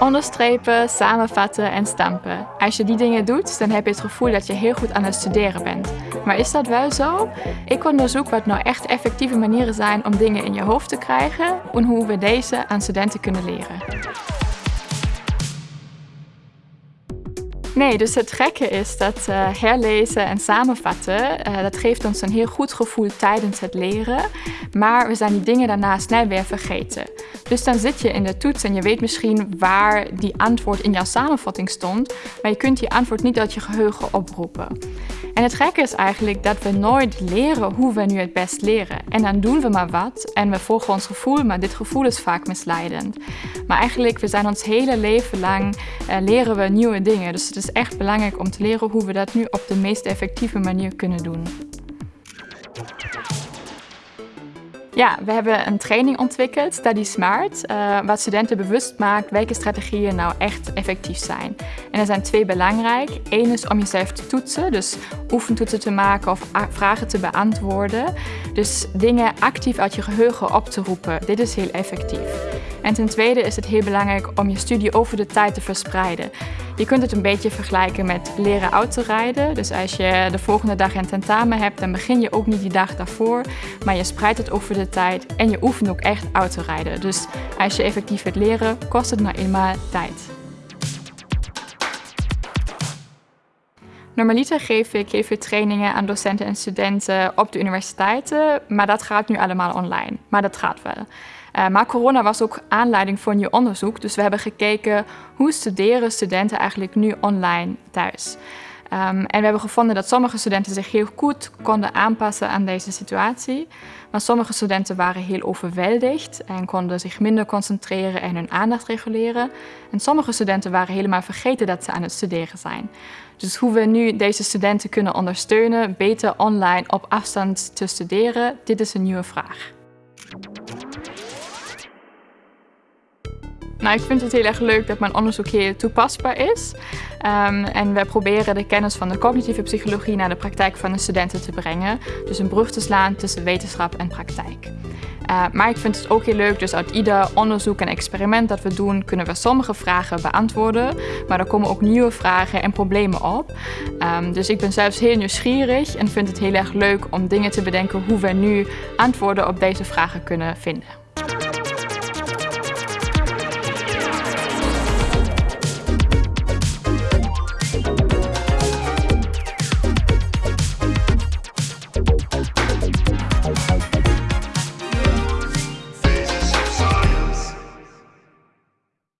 Onderstrepen, samenvatten en stampen. Als je die dingen doet, dan heb je het gevoel dat je heel goed aan het studeren bent. Maar is dat wel zo? Ik onderzoek wat nou echt effectieve manieren zijn om dingen in je hoofd te krijgen en hoe we deze aan studenten kunnen leren. Nee, dus het gekke is dat uh, herlezen en samenvatten, uh, dat geeft ons een heel goed gevoel tijdens het leren. Maar we zijn die dingen daarna snel weer vergeten. Dus dan zit je in de toets en je weet misschien waar die antwoord in jouw samenvatting stond, maar je kunt die antwoord niet uit je geheugen oproepen. En het gekke is eigenlijk dat we nooit leren hoe we nu het best leren. En dan doen we maar wat en we volgen ons gevoel, maar dit gevoel is vaak misleidend. Maar eigenlijk, we zijn ons hele leven lang, uh, leren we nieuwe dingen. Dus het echt belangrijk om te leren hoe we dat nu op de meest effectieve manier kunnen doen. Ja, we hebben een training ontwikkeld, Study Smart, uh, wat studenten bewust maakt welke strategieën nou echt effectief zijn. En er zijn twee belangrijk. Eén is om jezelf te toetsen, dus oefentoetsen te maken of vragen te beantwoorden. Dus dingen actief uit je geheugen op te roepen. Dit is heel effectief. En ten tweede is het heel belangrijk om je studie over de tijd te verspreiden. Je kunt het een beetje vergelijken met leren autorijden. Dus als je de volgende dag een tentamen hebt, dan begin je ook niet die dag daarvoor. Maar je spreidt het over de tijd en je oefent ook echt autorijden. Dus als je effectief wilt leren, kost het nou eenmaal tijd. Normaliter geef ik heel trainingen aan docenten en studenten op de universiteiten, maar dat gaat nu allemaal online. Maar dat gaat wel. Uh, maar corona was ook aanleiding voor nieuw onderzoek, dus we hebben gekeken hoe studeren studenten eigenlijk nu online thuis. Um, en we hebben gevonden dat sommige studenten zich heel goed konden aanpassen aan deze situatie. Maar sommige studenten waren heel overweldigd en konden zich minder concentreren en hun aandacht reguleren. En sommige studenten waren helemaal vergeten dat ze aan het studeren zijn. Dus hoe we nu deze studenten kunnen ondersteunen beter online op afstand te studeren, dit is een nieuwe vraag. Nou, ik vind het heel erg leuk dat mijn onderzoek hier toepasbaar is. Um, en we proberen de kennis van de cognitieve psychologie naar de praktijk van de studenten te brengen. Dus een brug te slaan tussen wetenschap en praktijk. Uh, maar ik vind het ook heel leuk, dus uit ieder onderzoek en experiment dat we doen, kunnen we sommige vragen beantwoorden. Maar er komen ook nieuwe vragen en problemen op. Um, dus ik ben zelfs heel nieuwsgierig en vind het heel erg leuk om dingen te bedenken hoe we nu antwoorden op deze vragen kunnen vinden.